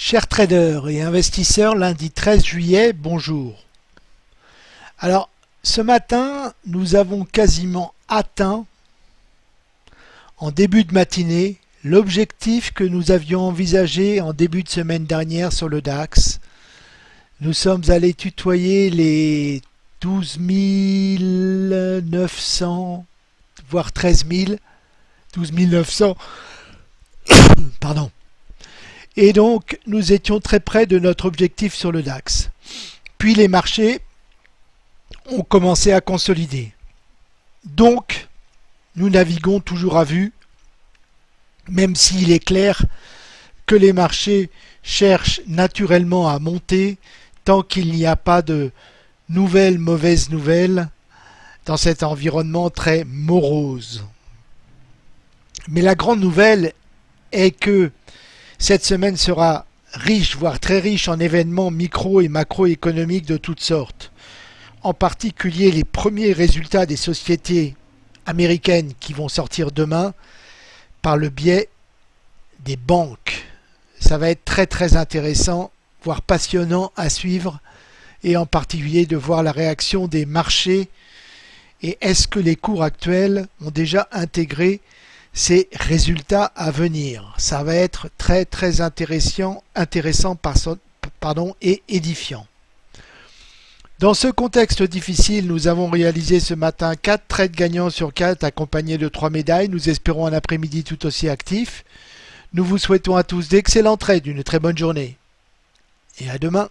Chers traders et investisseurs, lundi 13 juillet, bonjour. Alors, ce matin, nous avons quasiment atteint, en début de matinée, l'objectif que nous avions envisagé en début de semaine dernière sur le DAX. Nous sommes allés tutoyer les 12 900, voire 13 000, 12 900, pardon, et donc, nous étions très près de notre objectif sur le DAX. Puis les marchés ont commencé à consolider. Donc, nous naviguons toujours à vue, même s'il est clair que les marchés cherchent naturellement à monter tant qu'il n'y a pas de nouvelles mauvaises nouvelles dans cet environnement très morose. Mais la grande nouvelle est que cette semaine sera riche, voire très riche en événements micro et macroéconomiques de toutes sortes. En particulier les premiers résultats des sociétés américaines qui vont sortir demain par le biais des banques. Ça va être très très intéressant, voire passionnant à suivre et en particulier de voir la réaction des marchés et est-ce que les cours actuels ont déjà intégré ces résultats à venir. Ça va être très très intéressant, intéressant et édifiant. Dans ce contexte difficile, nous avons réalisé ce matin 4 trades gagnants sur 4 accompagnés de 3 médailles. Nous espérons un après-midi tout aussi actif. Nous vous souhaitons à tous d'excellents trades, une très bonne journée. Et à demain